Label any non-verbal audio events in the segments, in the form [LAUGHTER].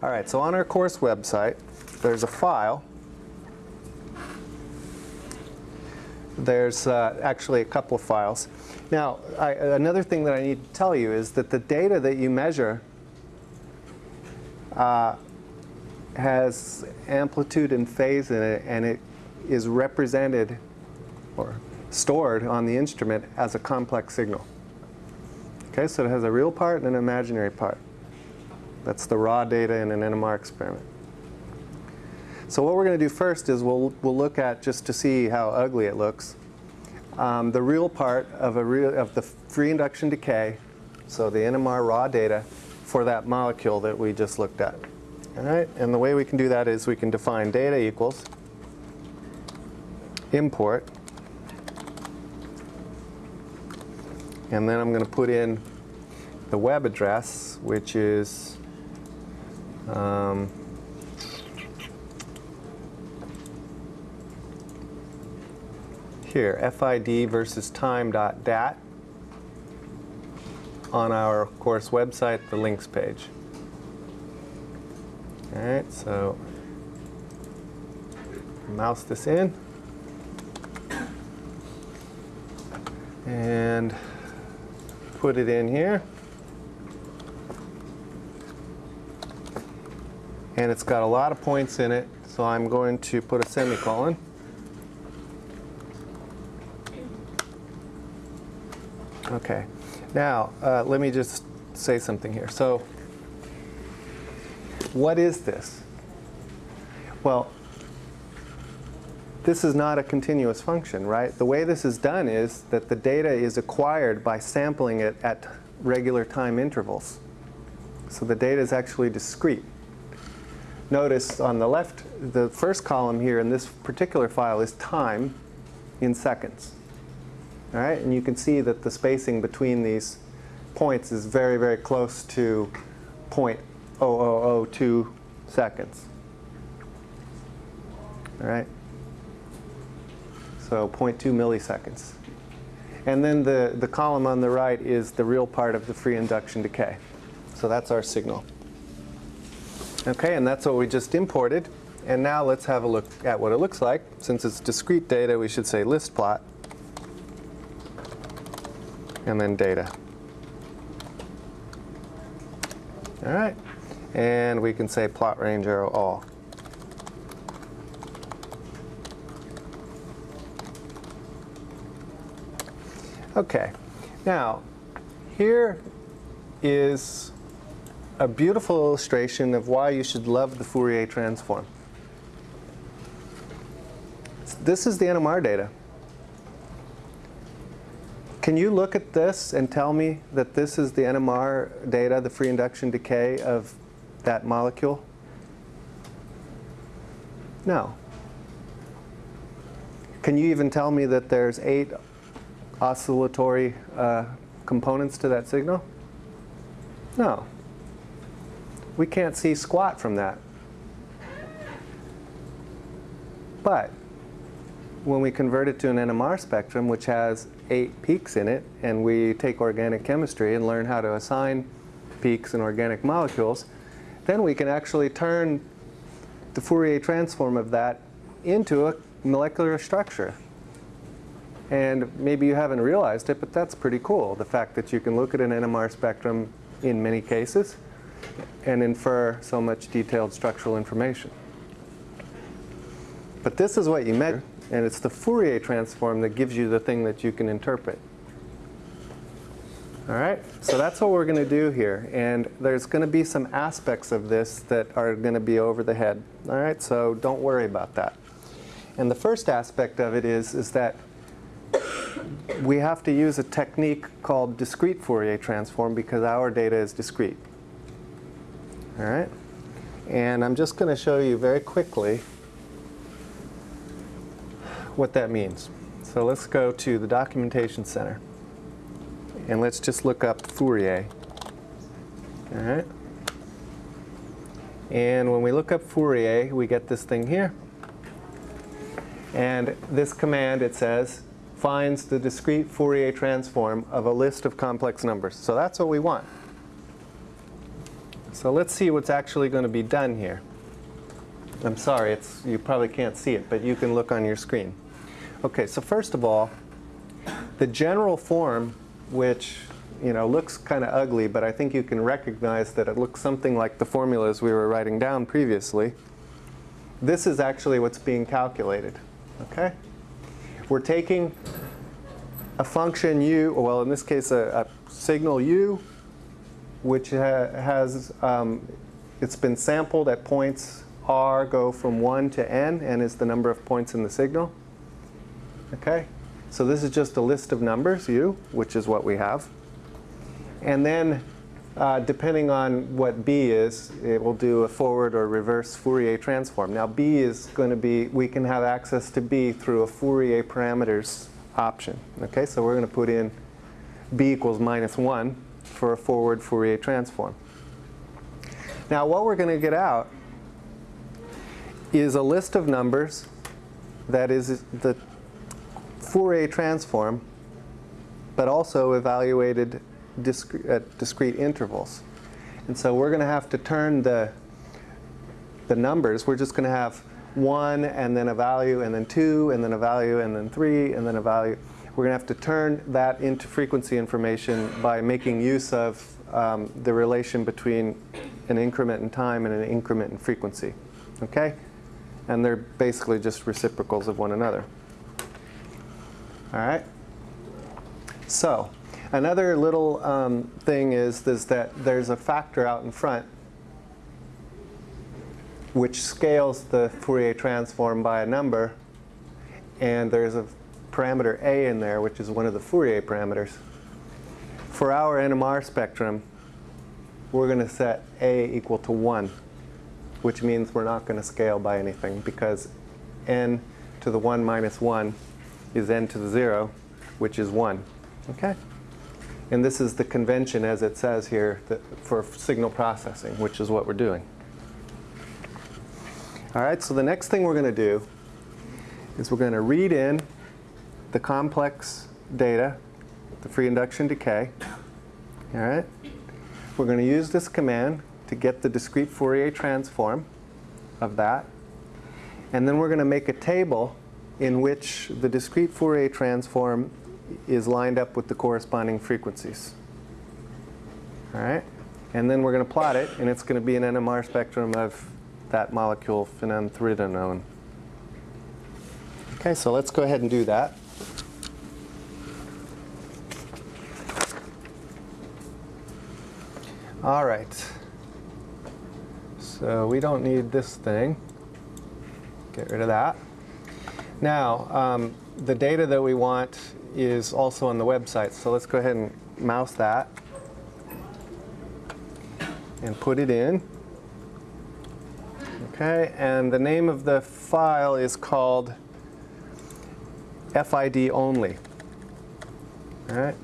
All right, so on our course website, there's a file. There's uh, actually a couple of files. Now, I, another thing that I need to tell you is that the data that you measure uh, has amplitude and phase in it, and it is represented or stored on the instrument as a complex signal. Okay, so it has a real part and an imaginary part. That's the raw data in an NMR experiment. So what we're going to do first is we'll, we'll look at, just to see how ugly it looks, um, the real part of, a real, of the free induction decay, so the NMR raw data for that molecule that we just looked at. All right, and the way we can do that is we can define data equals import, and then I'm going to put in the web address, which is um, here, FID versus time dot dat on our course website, the links page. All right, so mouse this in and put it in here. And it's got a lot of points in it, so I'm going to put a semicolon. Okay, now uh, let me just say something here. So what is this? Well, this is not a continuous function, right? The way this is done is that the data is acquired by sampling it at regular time intervals. So the data is actually discrete notice on the left, the first column here in this particular file is time in seconds. All right, and you can see that the spacing between these points is very, very close to 0.0002 seconds. All right, so 0.2 milliseconds. And then the, the column on the right is the real part of the free induction decay. So that's our signal. Okay, and that's what we just imported. And now let's have a look at what it looks like. Since it's discrete data, we should say list plot. And then data. All right. And we can say plot range arrow all. Okay. Now, here is a beautiful illustration of why you should love the Fourier transform. This is the NMR data. Can you look at this and tell me that this is the NMR data, the free induction decay of that molecule? No. Can you even tell me that there's eight oscillatory uh, components to that signal? No. We can't see squat from that. But when we convert it to an NMR spectrum, which has eight peaks in it, and we take organic chemistry and learn how to assign peaks in organic molecules, then we can actually turn the Fourier transform of that into a molecular structure. And maybe you haven't realized it, but that's pretty cool, the fact that you can look at an NMR spectrum in many cases and infer so much detailed structural information. But this is what you measure, and it's the Fourier transform that gives you the thing that you can interpret. All right, so that's what we're going to do here. And there's going to be some aspects of this that are going to be over the head. All right, so don't worry about that. And the first aspect of it is, is that we have to use a technique called discrete Fourier transform because our data is discrete. All right? And I'm just going to show you very quickly what that means. So let's go to the Documentation Center. And let's just look up Fourier. All right? And when we look up Fourier, we get this thing here. And this command, it says, finds the discrete Fourier transform of a list of complex numbers. So that's what we want. So let's see what's actually going to be done here. I'm sorry, it's, you probably can't see it, but you can look on your screen. Okay, so first of all, the general form, which you know looks kind of ugly, but I think you can recognize that it looks something like the formulas we were writing down previously. This is actually what's being calculated. Okay, we're taking a function u, well in this case a, a signal u, which ha has um, it's been sampled at points r go from 1 to n, n is the number of points in the signal. Okay, so this is just a list of numbers, u, which is what we have. And then, uh, depending on what b is, it will do a forward or reverse Fourier transform. Now b is going to be, we can have access to b through a Fourier parameters option. Okay, so we're going to put in b equals minus 1 for a forward Fourier transform. Now what we're going to get out is a list of numbers that is the Fourier transform, but also evaluated at discrete intervals. And so we're going to have to turn the, the numbers. We're just going to have 1 and then a value and then 2 and then a value and then 3 and then a value. We're going to have to turn that into frequency information by making use of um, the relation between an increment in time and an increment in frequency. Okay? And they're basically just reciprocals of one another. All right? So, another little um, thing is, is that there's a factor out in front which scales the Fourier transform by a number. And there's a parameter a in there, which is one of the Fourier parameters. For our NMR spectrum, we're going to set a equal to 1, which means we're not going to scale by anything because n to the 1 minus 1 is n to the 0, which is 1. Okay? And this is the convention, as it says here, for signal processing, which is what we're doing. All right, so the next thing we're going to do is we're going to read in the complex data, the free induction decay. All right? We're going to use this command to get the discrete Fourier transform of that. And then we're going to make a table in which the discrete Fourier transform is lined up with the corresponding frequencies. All right? And then we're going to plot it, and it's going to be an NMR spectrum of that molecule phenanthridinone. Okay, so let's go ahead and do that. All right. So we don't need this thing. Get rid of that. Now, um, the data that we want is also on the website. So let's go ahead and mouse that and put it in. Okay, and the name of the file is called FID only. All right.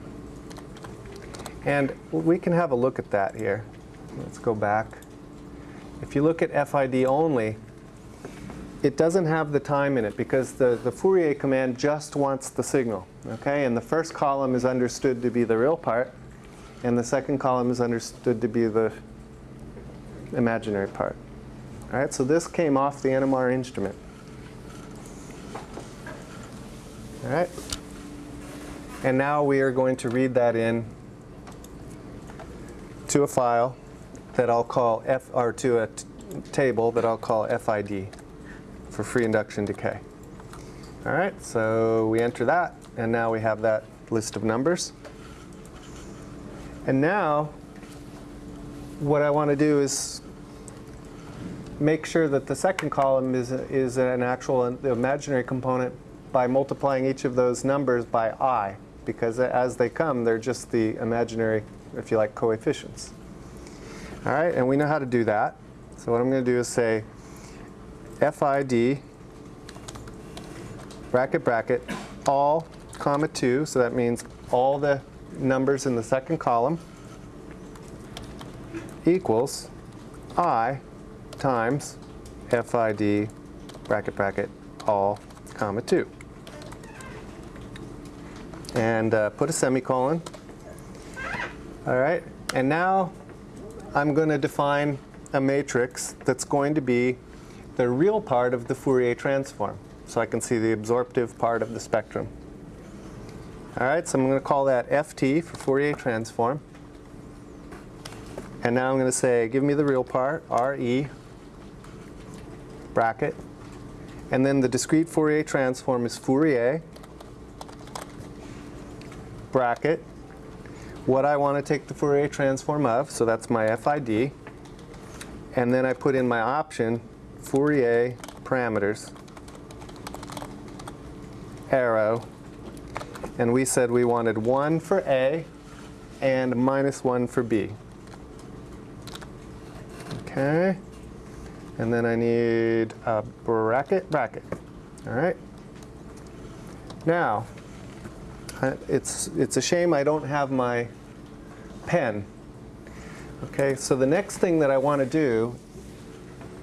And we can have a look at that here. Let's go back. If you look at FID only, it doesn't have the time in it because the, the Fourier command just wants the signal. Okay, and the first column is understood to be the real part, and the second column is understood to be the imaginary part. All right, so this came off the NMR instrument. All right, and now we are going to read that in to a file that I'll call F, or to a table that I'll call FID for free induction decay. All right, so we enter that, and now we have that list of numbers. And now, what I want to do is make sure that the second column is, is an actual imaginary component by multiplying each of those numbers by i, because as they come, they're just the imaginary, if you like, coefficients. All right, and we know how to do that. So what I'm going to do is say FID, bracket, bracket, all, comma 2, so that means all the numbers in the second column equals i times FID, bracket, bracket, all, comma 2. And uh, put a semicolon. All right, and now I'm going to define a matrix that's going to be the real part of the Fourier transform. So I can see the absorptive part of the spectrum. All right, so I'm going to call that ft for Fourier transform. And now I'm going to say, give me the real part, re, bracket. And then the discrete Fourier transform is Fourier, bracket, what I want to take the Fourier transform of, so that's my FID. And then I put in my option, Fourier parameters, arrow, and we said we wanted 1 for A and minus 1 for B. Okay. And then I need a bracket, bracket. All right. Now, it's, it's a shame I don't have my pen. Okay, so the next thing that I want to do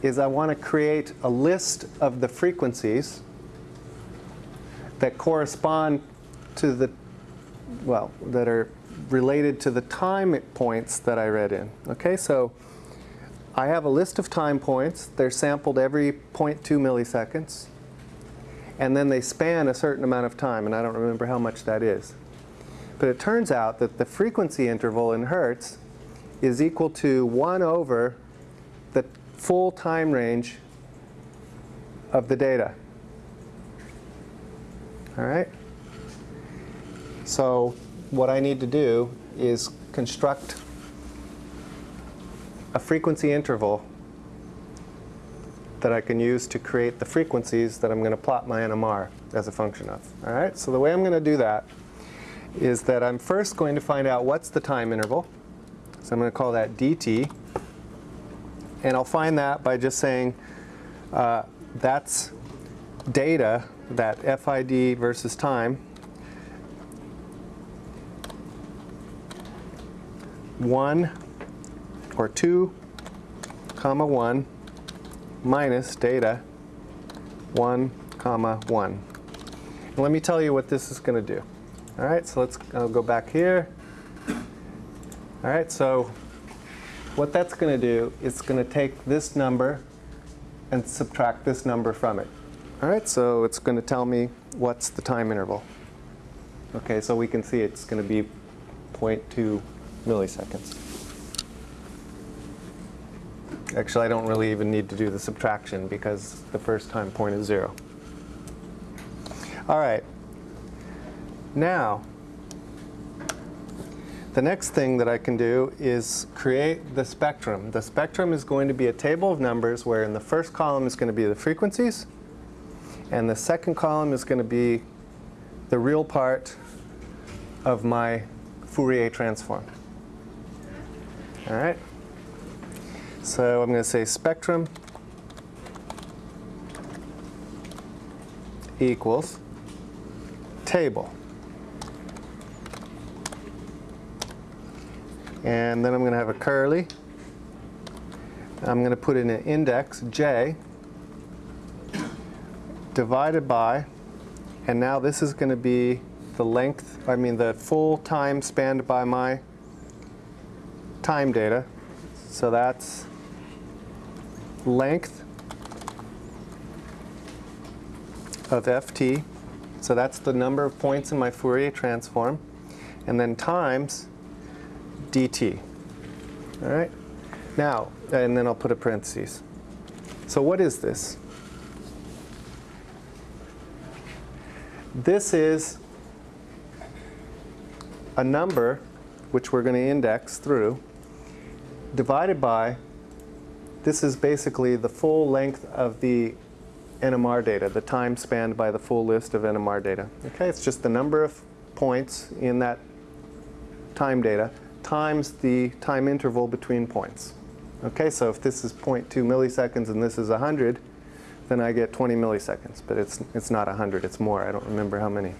is I want to create a list of the frequencies that correspond to the, well, that are related to the time points that I read in. Okay, so I have a list of time points. They're sampled every 0.2 milliseconds. And then they span a certain amount of time, and I don't remember how much that is. But it turns out that the frequency interval in hertz is equal to 1 over the full time range of the data. All right? So what I need to do is construct a frequency interval that I can use to create the frequencies that I'm going to plot my NMR as a function of. All right, so the way I'm going to do that is that I'm first going to find out what's the time interval. So I'm going to call that dt. And I'll find that by just saying uh, that's data, that FID versus time, 1 or 2 comma 1 minus data 1 comma 1. And let me tell you what this is going to do. All right, so let's I'll go back here. All right, so what that's going to do is going to take this number and subtract this number from it. All right, so it's going to tell me what's the time interval. Okay, so we can see it's going to be 0.2 milliseconds. Actually, I don't really even need to do the subtraction because the first time point is zero. All right. Now, the next thing that I can do is create the spectrum. The spectrum is going to be a table of numbers where in the first column is going to be the frequencies, and the second column is going to be the real part of my Fourier transform. All right. So I'm going to say spectrum equals table. And then I'm going to have a curly. I'm going to put in an index, j, divided by, and now this is going to be the length, I mean the full time spanned by my time data. So that's length of ft. So that's the number of points in my Fourier transform. And then times dt. All right? Now, and then I'll put a parenthesis. So what is this? This is a number which we're going to index through divided by, this is basically the full length of the NMR data, the time spanned by the full list of NMR data. Okay, it's just the number of points in that time data times the time interval between points. Okay, so if this is 0.2 milliseconds and this is 100, then I get 20 milliseconds, but it's, it's not 100, it's more. I don't remember how many.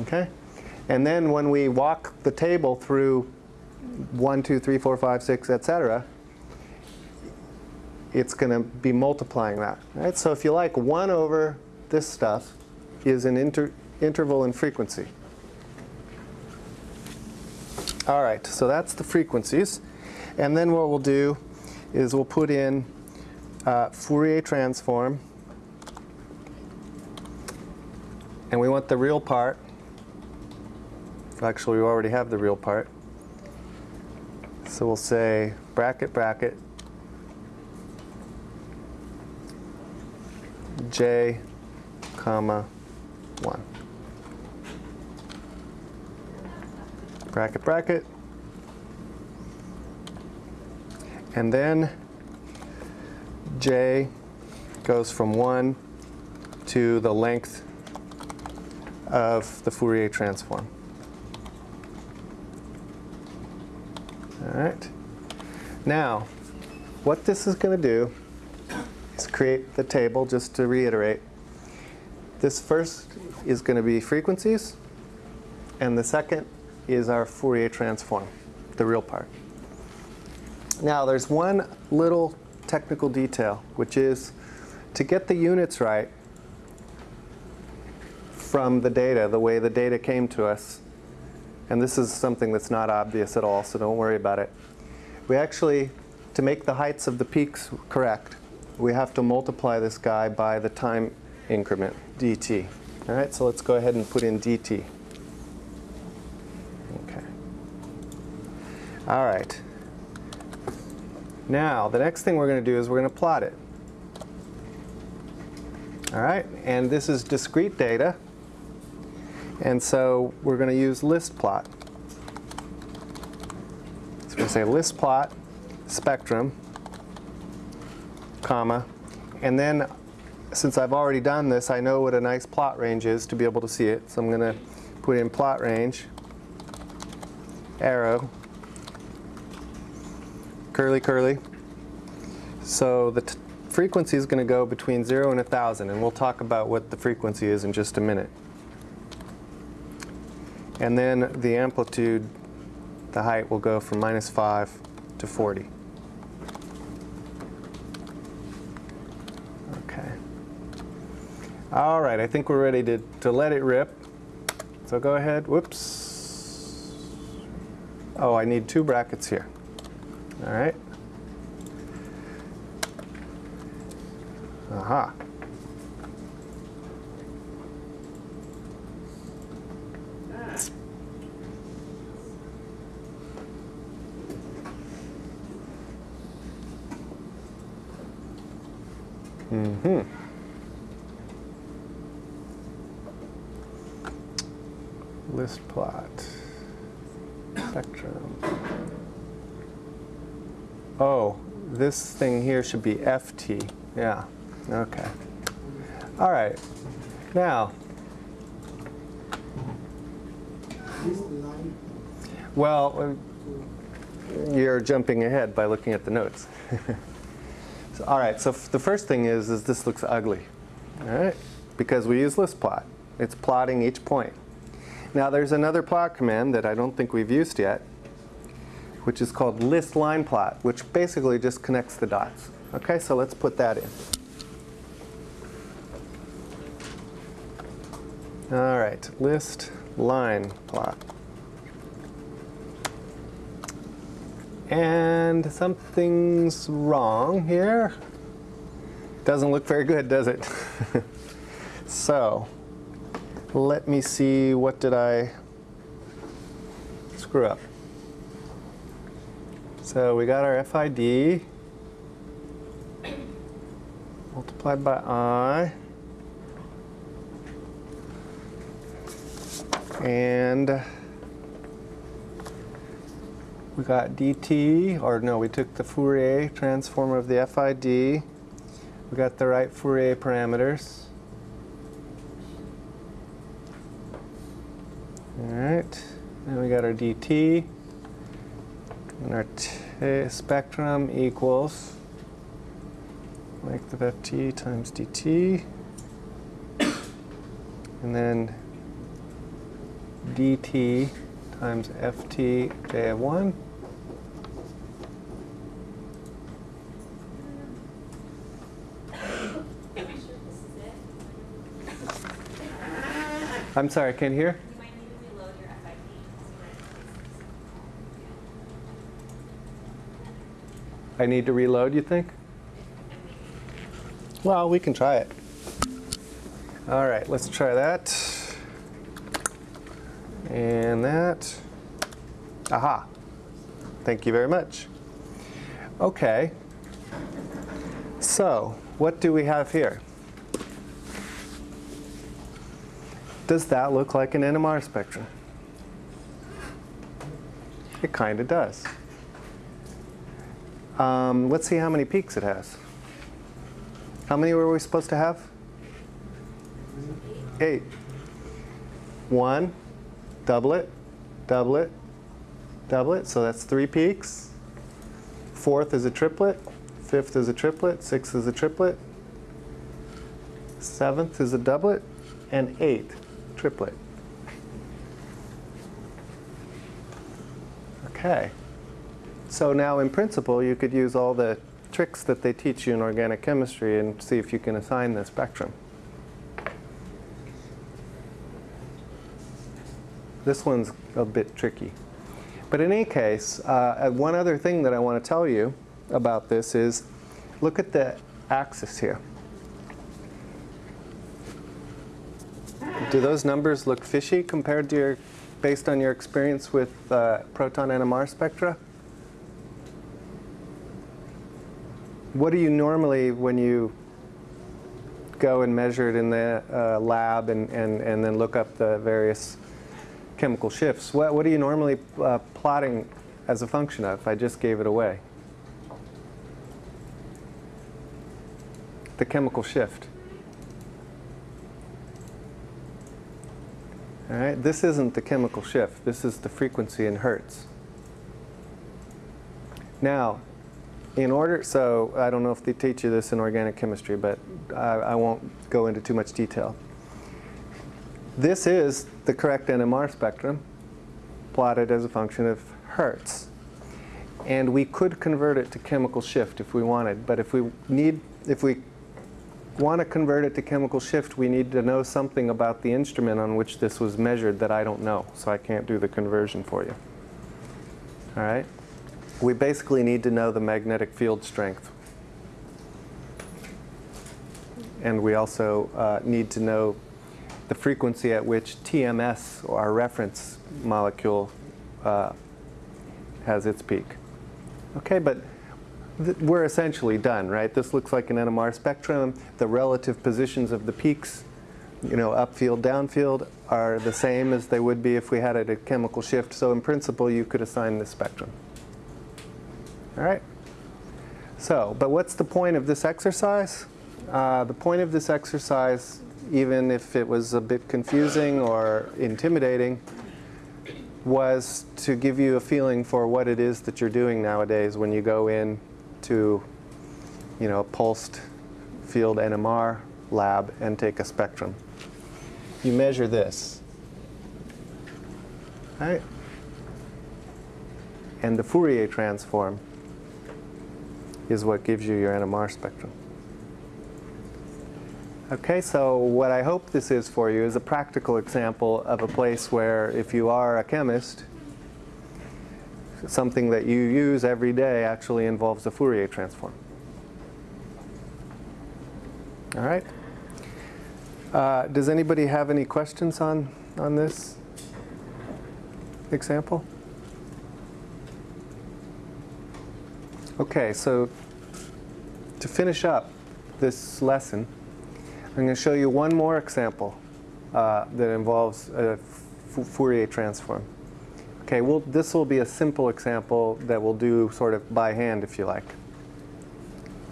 Okay? And then when we walk the table through 1, 2, 3, 4, 5, 6, etc., it's going to be multiplying that. Right? So if you like, 1 over this stuff is an inter interval in frequency. All right, so that's the frequencies. And then what we'll do is we'll put in uh, Fourier transform. And we want the real part. Actually, we already have the real part. So we'll say bracket, bracket, j, comma, 1. Bracket, bracket. And then j goes from 1 to the length of the Fourier transform. All right. Now, what this is going to do is create the table, just to reiterate. This first is going to be frequencies, and the second is our Fourier transform, the real part. Now, there's one little technical detail, which is to get the units right from the data, the way the data came to us, and this is something that's not obvious at all, so don't worry about it. We actually, to make the heights of the peaks correct, we have to multiply this guy by the time increment, dt. All right, so let's go ahead and put in dt. Okay. All right. Now, the next thing we're going to do is we're going to plot it. All right, and this is discrete data. And so we're going to use list plot. So to say list plot, spectrum, comma, and then since I've already done this, I know what a nice plot range is to be able to see it. So I'm going to put in plot range, arrow, curly curly. So the frequency is going to go between 0 and 1,000, and we'll talk about what the frequency is in just a minute. And then the amplitude, the height will go from minus 5 to 40. Okay. All right, I think we're ready to, to let it rip. So go ahead, whoops. Oh, I need two brackets here. All right. Aha. Mm-hmm. List plot. Spectrum. Oh, this thing here should be FT. Yeah. Okay. All right. Now, well, you're jumping ahead by looking at the notes. [LAUGHS] so, all right, so the first thing is, is this looks ugly, all right? Because we use list plot. It's plotting each point. Now there's another plot command that I don't think we've used yet, which is called list line plot, which basically just connects the dots. Okay, so let's put that in. All right, list line plot. And something's wrong here. Doesn't look very good, does it? [LAUGHS] so, let me see, what did I screw up? So we got our FID multiplied by I. And we got dt, or no, we took the Fourier transform of the FID. We got the right Fourier parameters. Right, then we got our dt, and our spectrum equals length of ft times dt, and then dt times ft j of 1. I'm sorry, I can't hear. You might need to reload your FID. I need to reload, you think? Well, we can try it. All right, let's try that. And that. Aha. Thank you very much. Okay. So, what do we have here? Does that look like an NMR spectrum? It kind of does. Um, let's see how many peaks it has. How many were we supposed to have? Eight. One, doublet, doublet, doublet. So that's three peaks. Fourth is a triplet. Fifth is a triplet. Sixth is a triplet. Seventh is a doublet. And eighth, triplet. Okay. So now in principle, you could use all the tricks that they teach you in organic chemistry and see if you can assign the spectrum. This one's a bit tricky. But in any case, uh, one other thing that I want to tell you about this is look at the axis here. Do those numbers look fishy compared to your, based on your experience with uh, proton NMR spectra? What do you normally, when you go and measure it in the uh, lab and, and, and then look up the various chemical shifts, what, what are you normally uh, plotting as a function of? I just gave it away. The chemical shift. All right, this isn't the chemical shift. This is the frequency in hertz. Now, in order, so I don't know if they teach you this in organic chemistry, but I, I won't go into too much detail. This is the correct NMR spectrum plotted as a function of hertz. And we could convert it to chemical shift if we wanted, but if we need, if we want to convert it to chemical shift, we need to know something about the instrument on which this was measured that I don't know, so I can't do the conversion for you. All right? We basically need to know the magnetic field strength. And we also uh, need to know the frequency at which TMS, or our reference molecule, uh, has its peak. Okay, but we're essentially done, right? This looks like an NMR spectrum. The relative positions of the peaks, you know, upfield, downfield, are the same as they would be if we had a chemical shift. So in principle, you could assign this spectrum. All right? So, but what's the point of this exercise? Uh, the point of this exercise, even if it was a bit confusing or intimidating, was to give you a feeling for what it is that you're doing nowadays when you go in to, you know, a pulsed field NMR lab and take a spectrum. You measure this, right? And the Fourier transform is what gives you your NMR spectrum. Okay, so what I hope this is for you is a practical example of a place where if you are a chemist, something that you use every day actually involves a Fourier transform. All right. Uh, does anybody have any questions on, on this example? Okay, so to finish up this lesson, I'm going to show you one more example uh, that involves a Fourier transform. Okay, well, this will be a simple example that we'll do sort of by hand, if you like.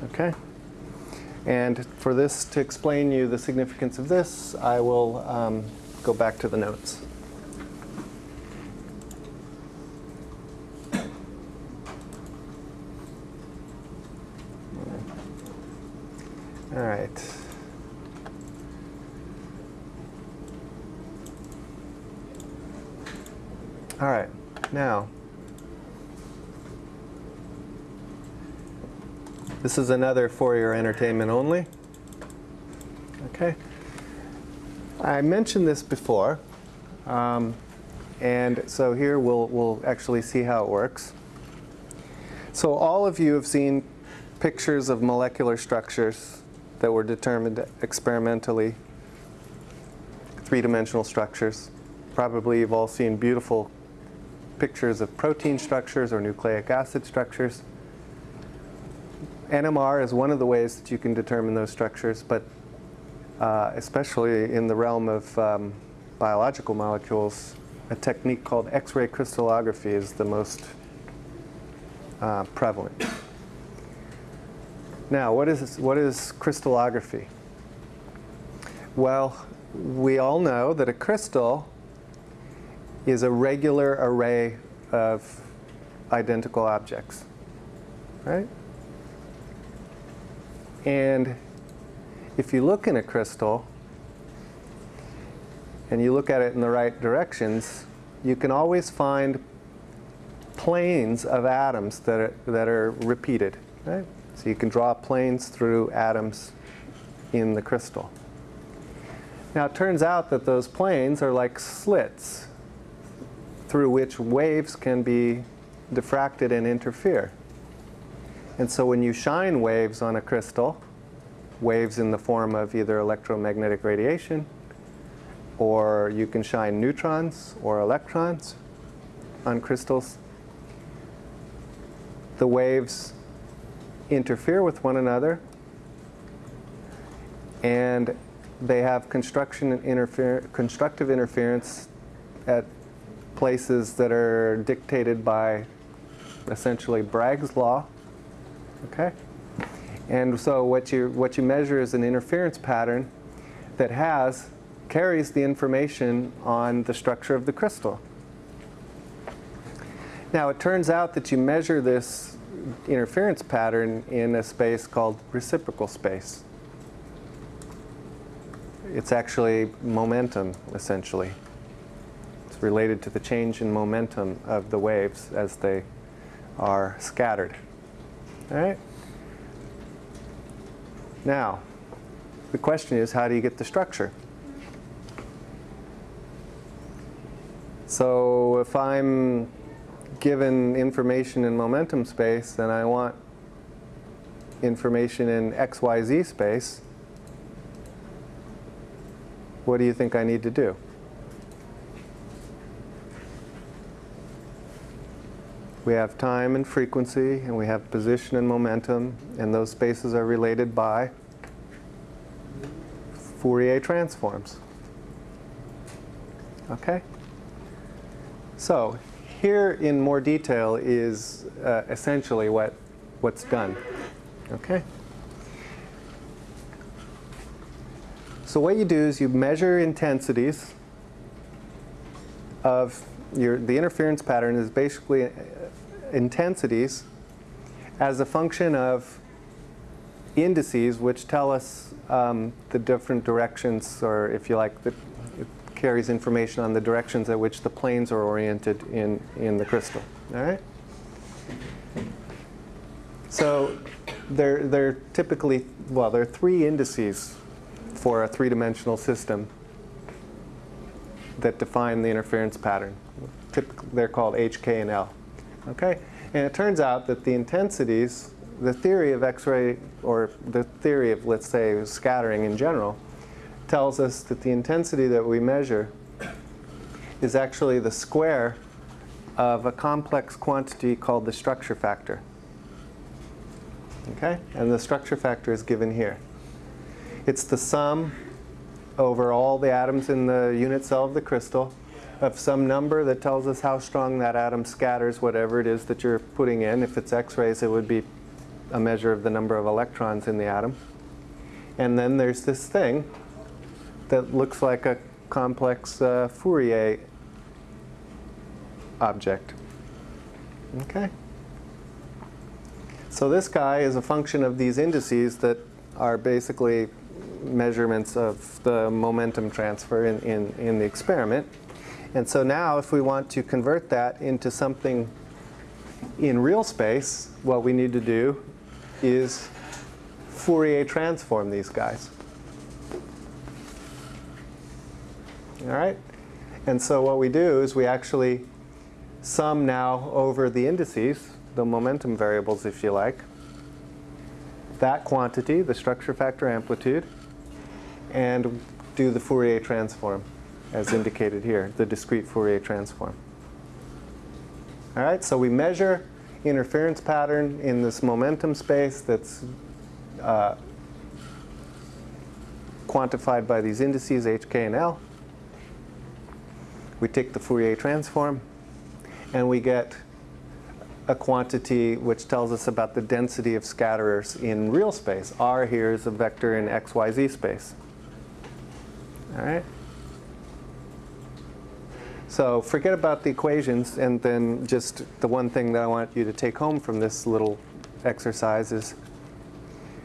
Okay? And for this, to explain you the significance of this, I will um, go back to the notes. All right. All right, now, this is another for your entertainment only. Okay. I mentioned this before, um, and so here we'll, we'll actually see how it works. So all of you have seen pictures of molecular structures that were determined experimentally, three-dimensional structures. Probably you've all seen beautiful pictures of protein structures or nucleic acid structures. NMR is one of the ways that you can determine those structures, but uh, especially in the realm of um, biological molecules, a technique called X-ray crystallography is the most uh, prevalent. Now, what is, what is crystallography? Well, we all know that a crystal is a regular array of identical objects, right? And if you look in a crystal and you look at it in the right directions, you can always find planes of atoms that are, that are repeated. Right? So you can draw planes through atoms in the crystal. Now it turns out that those planes are like slits through which waves can be diffracted and interfere. And so when you shine waves on a crystal, waves in the form of either electromagnetic radiation, or you can shine neutrons or electrons on crystals, the waves interfere with one another and they have construction interfer constructive interference at places that are dictated by essentially Bragg's law. Okay? And so what you, what you measure is an interference pattern that has, carries the information on the structure of the crystal. Now it turns out that you measure this interference pattern in a space called reciprocal space. It's actually momentum, essentially. It's related to the change in momentum of the waves as they are scattered. Right? Now, the question is, how do you get the structure? So if I'm given information in momentum space and I want information in XYZ space, what do you think I need to do? We have time and frequency, and we have position and momentum, and those spaces are related by Fourier transforms. Okay? So here in more detail is uh, essentially what, what's done. Okay? So what you do is you measure intensities of your, the interference pattern is basically uh, intensities as a function of indices which tell us um, the different directions or if you like the, carries information on the directions at which the planes are oriented in, in the crystal. All right? So there, there are typically, well, there are three indices for a three-dimensional system that define the interference pattern. Typically, they're called H, K, and L. Okay? And it turns out that the intensities, the theory of X-ray, or the theory of, let's say, scattering in general, tells us that the intensity that we measure is actually the square of a complex quantity called the structure factor. Okay? And the structure factor is given here. It's the sum over all the atoms in the unit cell of the crystal of some number that tells us how strong that atom scatters whatever it is that you're putting in. If it's x-rays, it would be a measure of the number of electrons in the atom. And then there's this thing that looks like a complex uh, Fourier object. Okay? So this guy is a function of these indices that are basically measurements of the momentum transfer in, in, in the experiment. And so now if we want to convert that into something in real space, what we need to do is Fourier transform these guys. All right? And so what we do is we actually sum now over the indices the momentum variables if you like, that quantity, the structure factor amplitude, and do the Fourier transform as indicated here, the discrete Fourier transform. All right, so we measure interference pattern in this momentum space that's uh, quantified by these indices h, k, and l. We take the Fourier transform, and we get a quantity which tells us about the density of scatterers in real space. R here is a vector in x, y, z space. All right? So forget about the equations and then just the one thing that I want you to take home from this little exercise is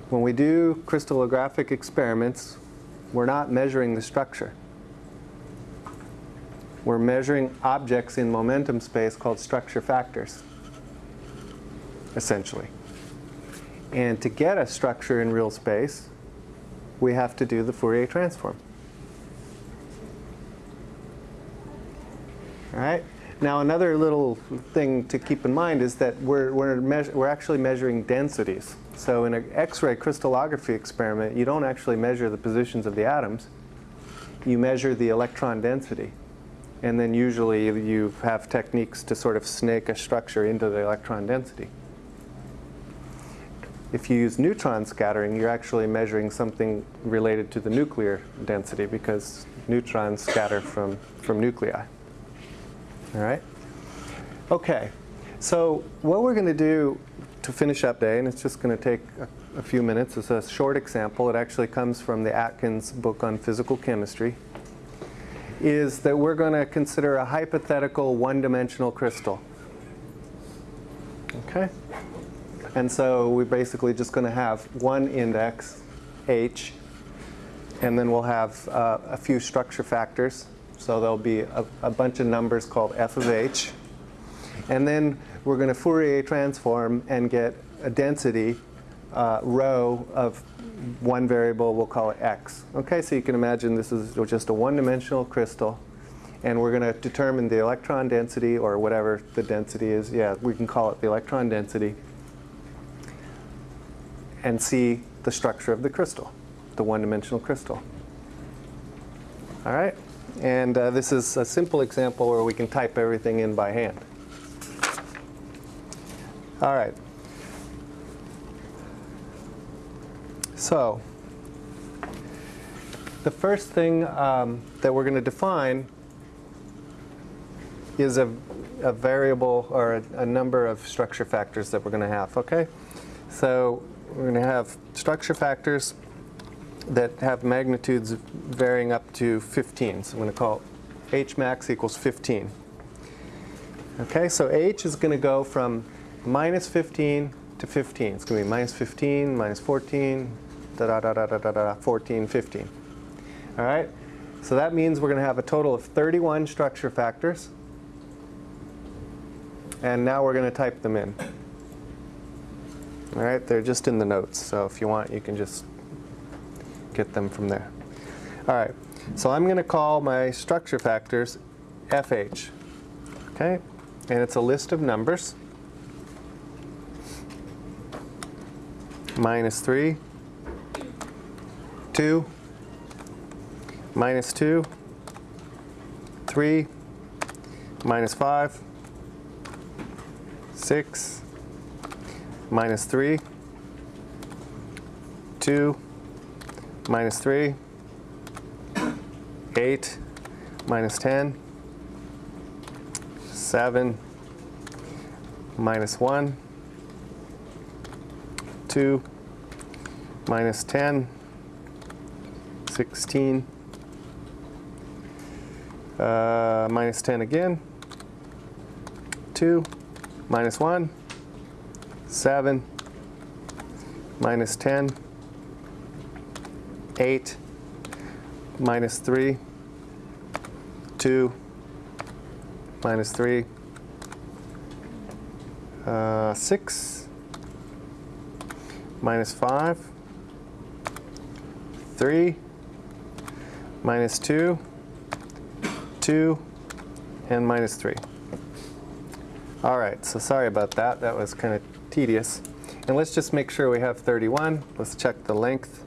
when we do crystallographic experiments, we're not measuring the structure. We're measuring objects in momentum space called structure factors, essentially. And to get a structure in real space, we have to do the Fourier transform. All right? Now another little thing to keep in mind is that we're, we're, we're actually measuring densities. So in an X-ray crystallography experiment, you don't actually measure the positions of the atoms. You measure the electron density. And then usually you have techniques to sort of snake a structure into the electron density. If you use neutron scattering, you're actually measuring something related to the nuclear density because neutrons scatter from, from nuclei. All right? Okay, so what we're going to do to finish up day, and it's just going to take a, a, few minutes, it's a short example. It actually comes from the Atkins book on physical chemistry, is that we're going to consider a hypothetical one-dimensional crystal. Okay? And so we're basically just going to have one index, h, and then we'll have uh, a few structure factors, so there'll be a, a bunch of numbers called f of h. And then we're going to Fourier transform and get a density uh, rho of one variable, we'll call it x. Okay, so you can imagine this is just a one-dimensional crystal. And we're going to determine the electron density or whatever the density is. Yeah, we can call it the electron density. And see the structure of the crystal, the one-dimensional crystal. All right? And uh, this is a simple example where we can type everything in by hand. All right. So, the first thing um, that we're going to define is a, a variable or a, a, number of structure factors that we're going to have, okay? So we're going to have structure factors that have magnitudes varying up to 15. So I'm going to call h max equals 15. Okay, so h is going to go from minus 15 to 15. It's going to be minus 15, minus 14, da da da da da da da, 14, 15. All right, so that means we're going to have a total of 31 structure factors. And now we're going to type them in. All right, they're just in the notes. So if you want, you can just get them from there. All right, so I'm going to call my structure factors FH. Okay, and it's a list of numbers. Minus 3, 2, minus 2, 3, minus 5, 6, minus 3, 2, minus 3, 8, minus 10, 7, minus 1, 2, minus 10, 16, uh, minus 10 again, 2, minus 1, 7, minus 10, 8 minus 3, 2 minus 3, uh, 6 minus 5, 3 minus 2, 2, and minus 3. All right, so sorry about that. That was kind of tedious. And let's just make sure we have 31. Let's check the length.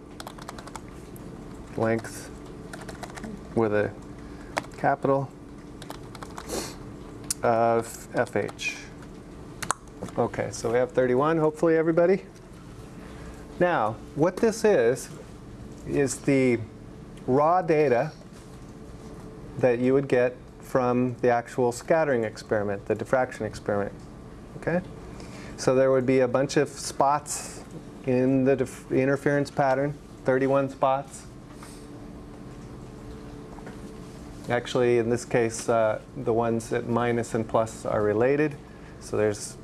Length with a capital uh, of FH. Okay, so we have 31, hopefully everybody. Now, what this is, is the raw data that you would get from the actual scattering experiment, the diffraction experiment. Okay? So there would be a bunch of spots in the interference pattern, 31 spots. Actually, in this case, uh, the ones at minus and plus are related. So there's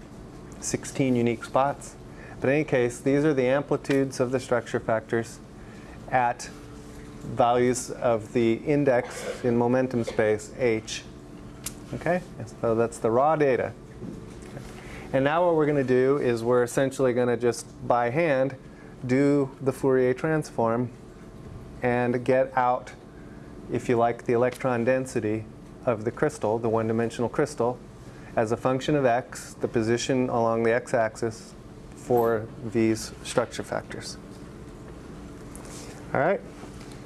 16 unique spots. But in any case, these are the amplitudes of the structure factors at values of the index in momentum space, h. Okay, so that's the raw data. And now what we're going to do is we're essentially going to just by hand do the Fourier transform and get out, if you like, the electron density of the crystal, the one-dimensional crystal, as a function of x, the position along the x-axis for these structure factors. All right,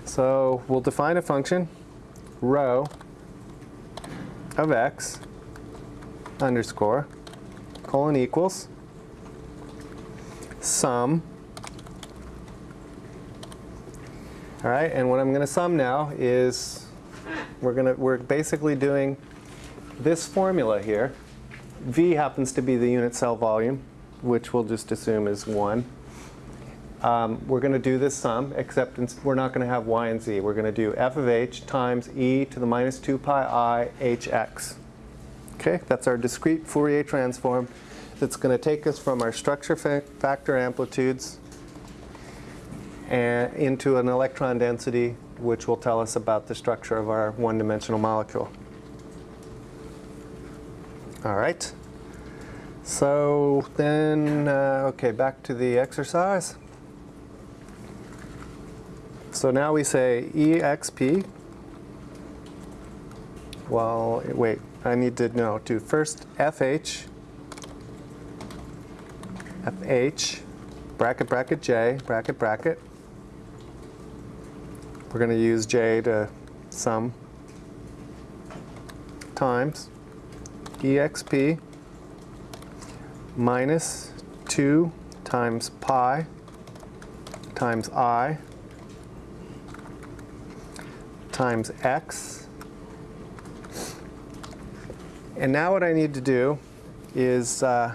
so we'll define a function, rho of x underscore colon equals sum. All right, and what I'm going to sum now is we're going to we're basically doing this formula here. V happens to be the unit cell volume, which we'll just assume is 1. Um, we're going to do this sum, except we're not going to have y and z. We're going to do f of h times e to the minus 2 pi i hx. Okay, that's our discrete Fourier transform that's going to take us from our structure fa factor amplitudes and into an electron density, which will tell us about the structure of our one-dimensional molecule. All right. So then, uh, okay, back to the exercise. So now we say EXP. Well, wait, I need to know, do first FH, FH, bracket, bracket, J, bracket, bracket. We're going to use J to sum times EXP minus 2 times pi times I times x. And now what I need to do is uh,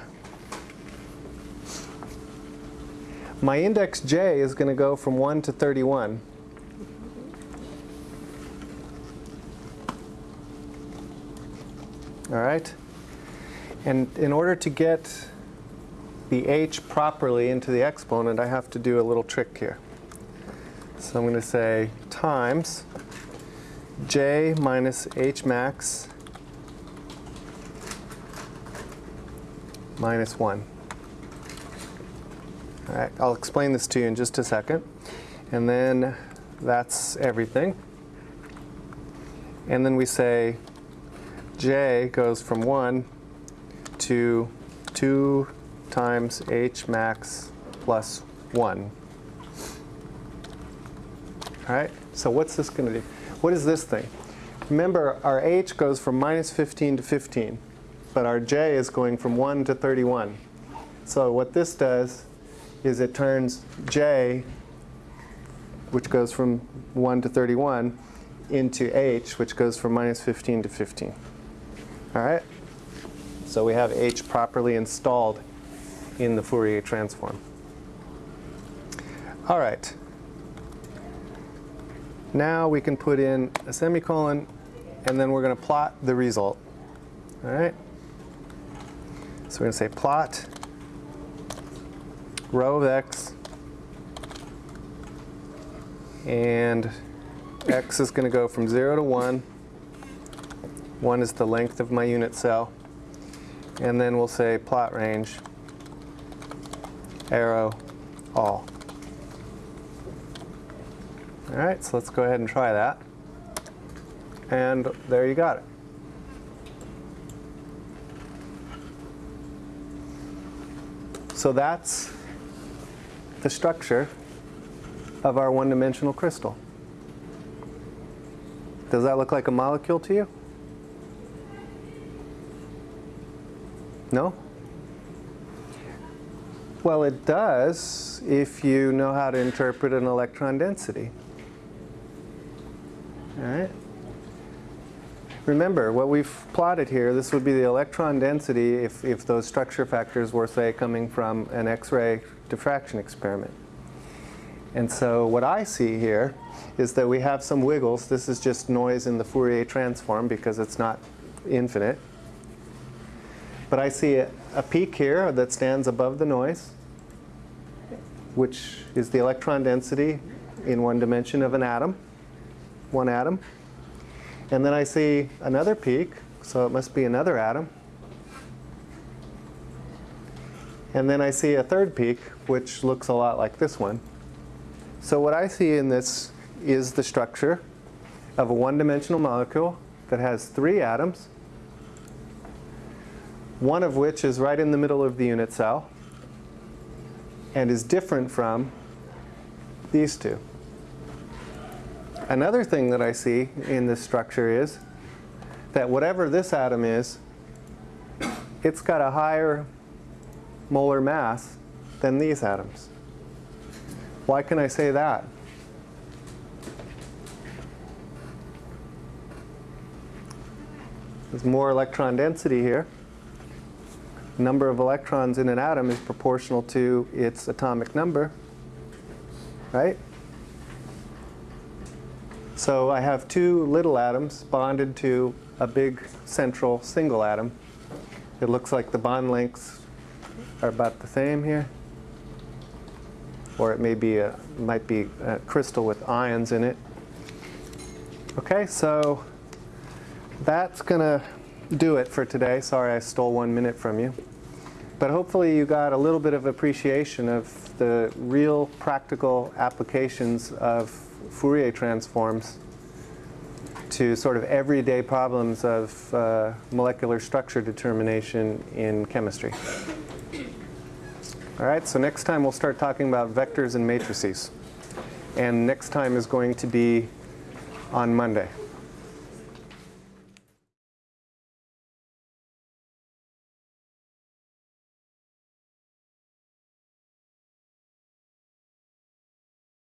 my index j is going to go from 1 to 31. All right? And in order to get the h properly into the exponent, I have to do a little trick here. So I'm going to say times j minus h max minus 1. All right, I'll explain this to you in just a second. And then that's everything. And then we say j goes from 1 to 2 times h max plus 1. All right, so what's this going to do? What is this thing? Remember, our h goes from minus 15 to 15, but our j is going from 1 to 31. So what this does is it turns j, which goes from 1 to 31, into h, which goes from minus 15 to 15. All right? So we have h properly installed in the Fourier transform. All right. Now we can put in a semicolon, and then we're going to plot the result. All right? So we're going to say plot rho of x, and x is going to go from 0 to 1. 1 is the length of my unit cell. And then we'll say plot range, arrow, all. All right, so let's go ahead and try that. And there you got it. So that's the structure of our one-dimensional crystal. Does that look like a molecule to you? No? Well, it does if you know how to interpret an electron density. All right? Remember, what we've plotted here, this would be the electron density if, if those structure factors were, say, coming from an X-ray diffraction experiment. And so what I see here is that we have some wiggles. This is just noise in the Fourier transform because it's not infinite. But I see a, a peak here that stands above the noise, which is the electron density in one dimension of an atom, one atom. And then I see another peak, so it must be another atom. And then I see a third peak, which looks a lot like this one. So what I see in this is the structure of a one-dimensional molecule that has three atoms, one of which is right in the middle of the unit cell and is different from these two. Another thing that I see in this structure is that whatever this atom is, it's got a higher molar mass than these atoms. Why can I say that? There's more electron density here. Number of electrons in an atom is proportional to its atomic number, right? So I have two little atoms bonded to a big central single atom. It looks like the bond lengths are about the same here. Or it may be a, might be a crystal with ions in it. Okay, so that's going to do it for today. Sorry I stole one minute from you. But hopefully you got a little bit of appreciation of the real practical applications of Fourier transforms to sort of everyday problems of uh, molecular structure determination in chemistry. All right, so next time we'll start talking about vectors and matrices. And next time is going to be on Monday.